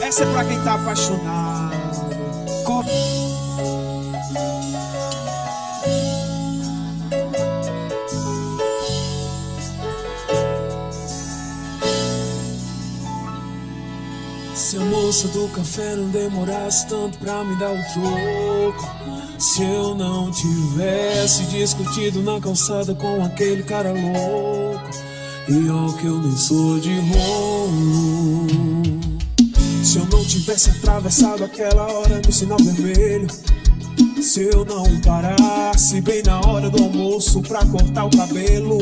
Essa é pra quem tá apaixonado. Se a moça do café não demorasse tanto pra me dar o troco Se eu não tivesse discutido na calçada com aquele cara louco E ó que eu nem sou de rolo Se eu não tivesse atravessado aquela hora no sinal vermelho se eu não parasse bem na hora do almoço pra cortar o cabelo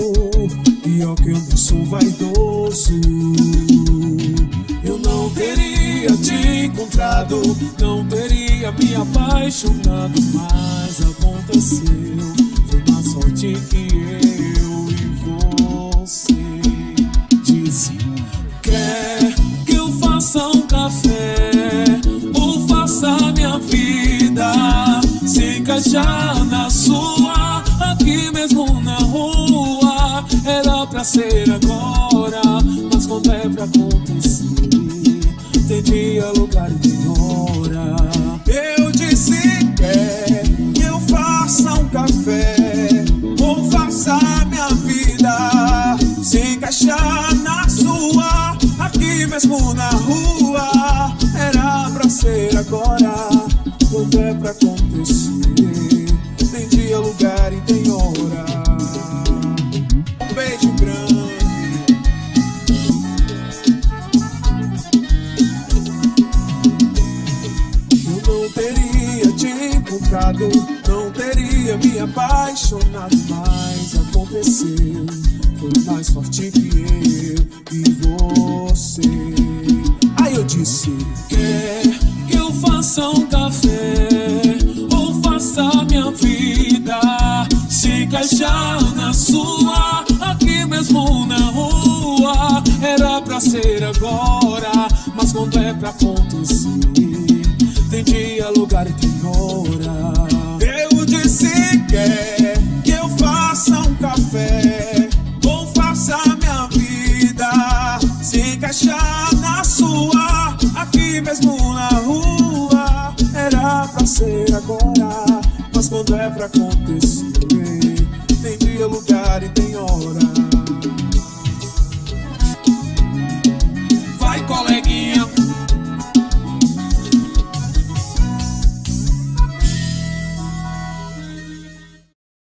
E ó que eu não sou vaidoso. Eu não teria te encontrado Não teria me apaixonado Mas aconteceu Foi uma sorte que Que eu faça um café Ou faça minha vida. Se encaixar na sua Aqui mesmo na rua Era pra ser agora agora Quando é pra acontecer. Tem dia, lugar e tem hora. Beijo grande. Eu não teria te encontrado Não teria me apaixonado Mas aconteceu. Foi mais forte que eu e você. Aí eu disse Quer faça um café Ou faça minha vida Se encaixar na sua. Aqui mesmo na rua Era pra ser agora Mas quando é pra acontecer Tem dia, lugar e tem hora. Eu disse quer que eu faça um café Ou faça minha vida Se encaixar na sua. Aqui mesmo na rua pra ser agora. Mas quando é pra acontecer Tem dia, lugar e tem hora.